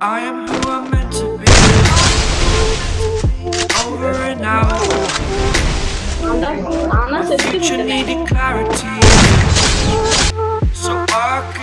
I am who I'm meant to be. Over and out. The future needed clarity. So I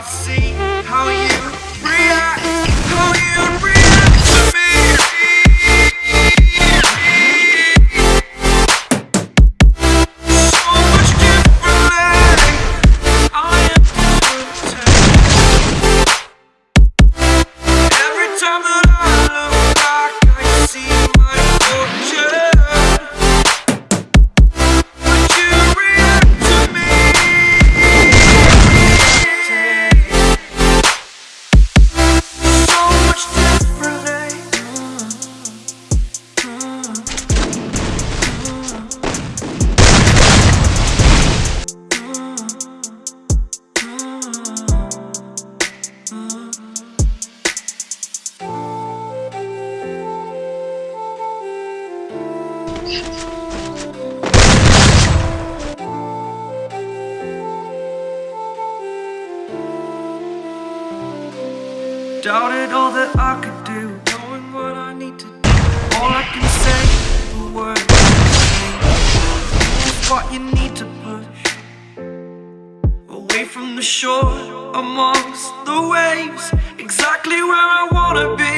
Doubted all that I could do, knowing what I need to do. All I can say, the word is what you need to push away from the shore, amongst the waves, exactly where I wanna be.